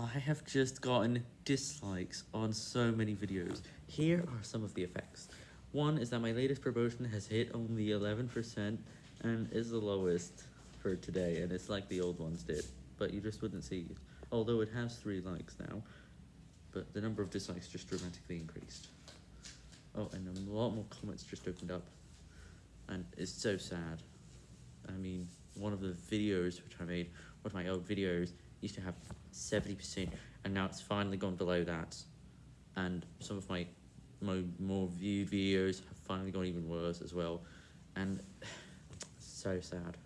I have just gotten dislikes on so many videos. Here are some of the effects. One is that my latest promotion has hit only 11% and is the lowest for today, and it's like the old ones did, but you just wouldn't see it. Although it has 3 likes now, but the number of dislikes just dramatically increased. Oh, and a lot more comments just opened up, and it's so sad. I mean, one of the videos which I made, one of my old videos, used to have 70%, and now it's finally gone below that. And some of my mo more viewed videos have finally gone even worse as well, and so sad.